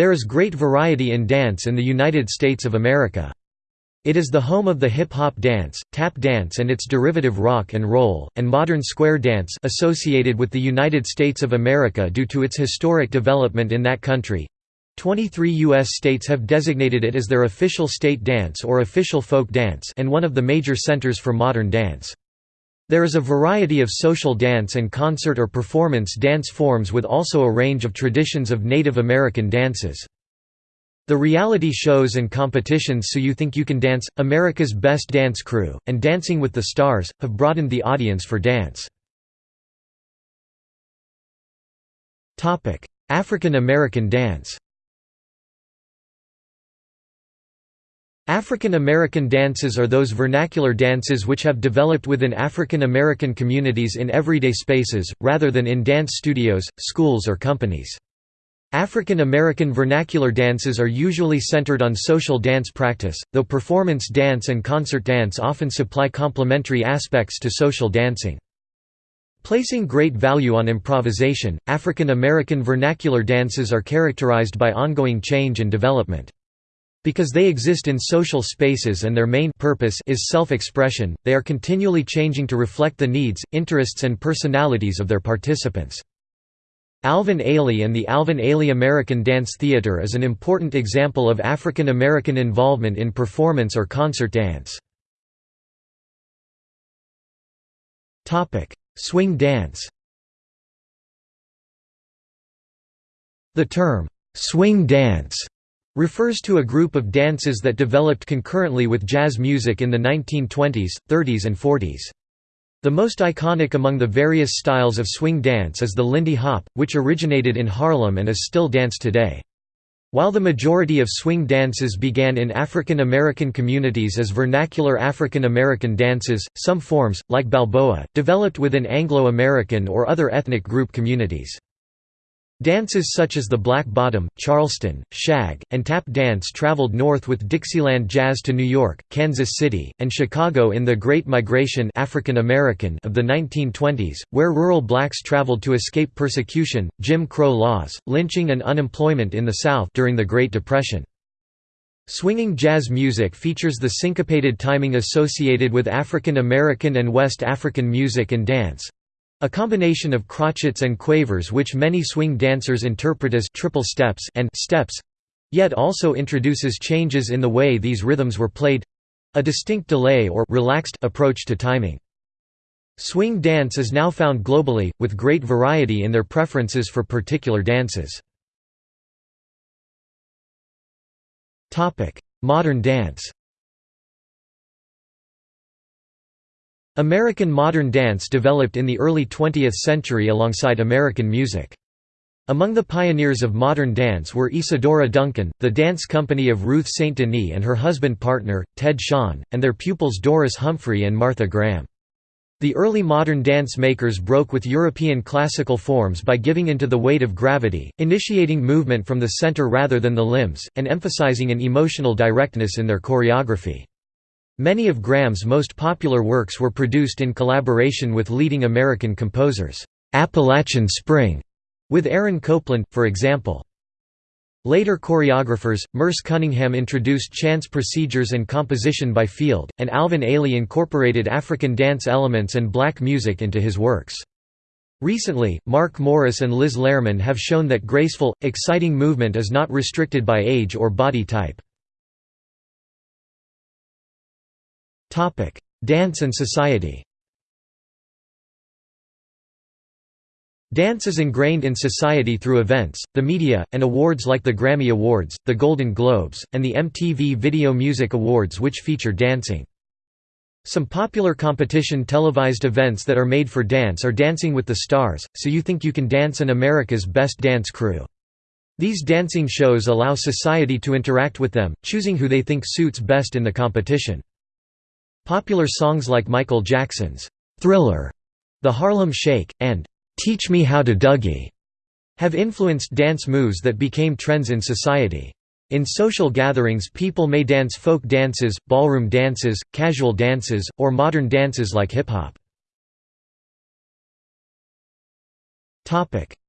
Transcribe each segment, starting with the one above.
There is great variety in dance in the United States of America. It is the home of the hip-hop dance, tap dance and its derivative rock and roll, and modern square dance associated with the United States of America due to its historic development in that country. 23 U.S. states have designated it as their official state dance or official folk dance and one of the major centers for modern dance. There is a variety of social dance and concert or performance dance forms with also a range of traditions of Native American dances. The reality shows and competitions So You Think You Can Dance, America's Best Dance Crew, and Dancing with the Stars, have broadened the audience for dance. African American dance African American dances are those vernacular dances which have developed within African American communities in everyday spaces, rather than in dance studios, schools or companies. African American vernacular dances are usually centered on social dance practice, though performance dance and concert dance often supply complementary aspects to social dancing. Placing great value on improvisation, African American vernacular dances are characterized by ongoing change and development. Because they exist in social spaces and their main purpose is self-expression, they are continually changing to reflect the needs, interests and personalities of their participants. Alvin Ailey and the Alvin Ailey American Dance Theater is an important example of African American involvement in performance or concert dance. Swing dance The term, "'swing dance' refers to a group of dances that developed concurrently with jazz music in the 1920s, 30s and 40s. The most iconic among the various styles of swing dance is the Lindy Hop, which originated in Harlem and is still danced today. While the majority of swing dances began in African American communities as vernacular African American dances, some forms, like Balboa, developed within Anglo-American or other ethnic group communities. Dances such as the Black Bottom, Charleston, Shag, and Tap dance traveled north with Dixieland jazz to New York, Kansas City, and Chicago in the Great Migration African American of the 1920s, where rural blacks traveled to escape persecution, Jim Crow laws, lynching and unemployment in the South during the Great Depression. Swinging jazz music features the syncopated timing associated with African American and West African music and dance, a combination of crotchets and quavers which many swing dancers interpret as triple steps and steps yet also introduces changes in the way these rhythms were played a distinct delay or relaxed approach to timing. Swing dance is now found globally, with great variety in their preferences for particular dances. Modern dance American modern dance developed in the early 20th century alongside American music. Among the pioneers of modern dance were Isadora Duncan, the dance company of Ruth St. Denis and her husband-partner, Ted Shawn, and their pupils Doris Humphrey and Martha Graham. The early modern dance makers broke with European classical forms by giving into the weight of gravity, initiating movement from the center rather than the limbs, and emphasizing an emotional directness in their choreography. Many of Graham's most popular works were produced in collaboration with leading American composers. Appalachian Spring, with Aaron Copland, for example. Later choreographers, Merce Cunningham introduced chance procedures and composition by field, and Alvin Ailey incorporated African dance elements and black music into his works. Recently, Mark Morris and Liz Lerman have shown that graceful, exciting movement is not restricted by age or body type. Topic: Dance and society. Dance is ingrained in society through events, the media, and awards like the Grammy Awards, the Golden Globes, and the MTV Video Music Awards which feature dancing. Some popular competition televised events that are made for dance are Dancing with the Stars, So You Think You Can Dance and America's Best Dance Crew. These dancing shows allow society to interact with them, choosing who they think suits best in the competition. Popular songs like Michael Jackson's Thriller, The Harlem Shake, and Teach Me How to Dougie have influenced dance moves that became trends in society. In social gatherings people may dance folk dances, ballroom dances, casual dances, or modern dances like hip-hop.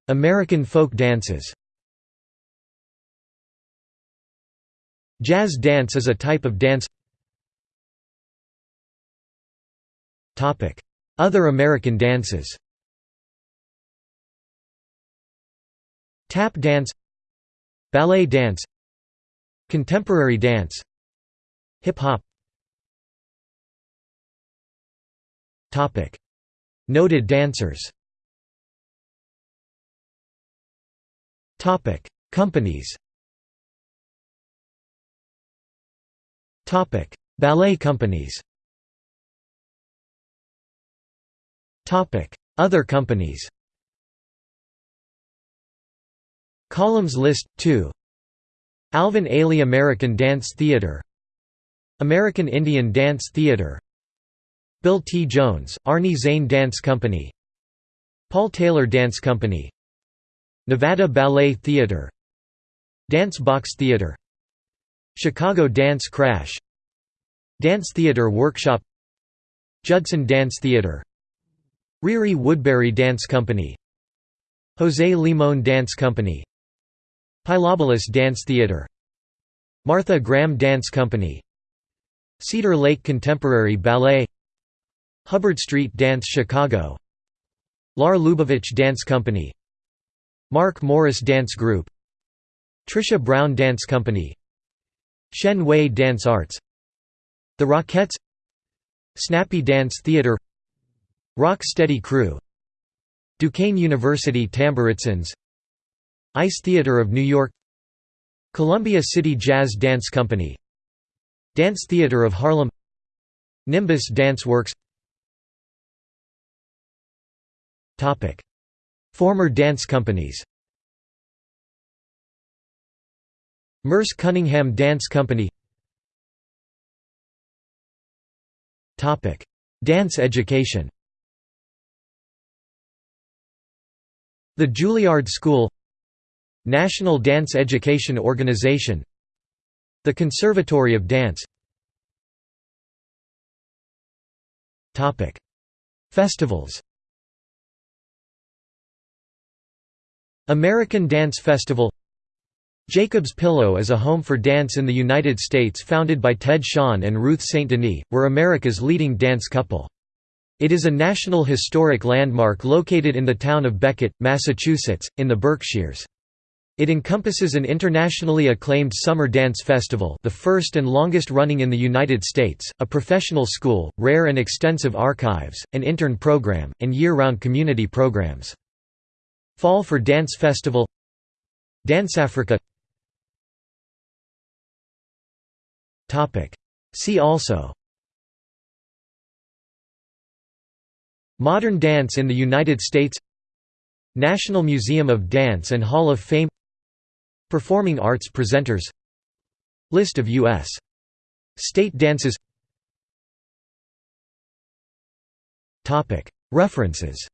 American folk dances Jazz dance is a type of dance Other American dances. Tap dance. Ballet dance. Contemporary dance. Hip-hop Noted dancers. Companies. Ballet companies Other companies Columns list 2 Alvin Ailey American Dance Theatre American Indian Dance Theatre Bill T. Jones, Arnie Zane Dance Company Paul Taylor Dance Company Nevada Ballet Theatre Dance Box Theatre Chicago Dance Crash Dance Theatre Workshop Judson Dance Theatre Ririe Woodbury Dance Company Jose Limon Dance Company Pilobolus Dance Theatre Martha Graham Dance Company Cedar Lake Contemporary Ballet Hubbard Street Dance Chicago Lar Lubovitch Dance Company Mark Morris Dance Group Trisha Brown Dance Company Shen Wei Dance Arts The Rockettes Snappy Dance Theatre Rock Steady Crew. Duquesne University Tamburitzans Ice Theatre of New York. Columbia City Jazz Dance Company. Dance Theatre of Harlem. Nimbus Dance Works. Former dance companies. Merce Cunningham Dance Company. Dance education The Juilliard School National Dance Education Organization The Conservatory of Dance Festivals American Dance Festival Jacob's Pillow is a home for dance in the United States founded by Ted Shawn and Ruth St. Denis, were America's leading dance couple. It is a National Historic Landmark located in the town of Becket, Massachusetts, in the Berkshires. It encompasses an internationally acclaimed summer dance festival the first and longest running in the United States, a professional school, rare and extensive archives, an intern program, and year-round community programs. Fall for Dance Festival Dance Africa See also Modern dance in the United States National Museum of Dance and Hall of Fame Performing arts presenters List of U.S. state dances References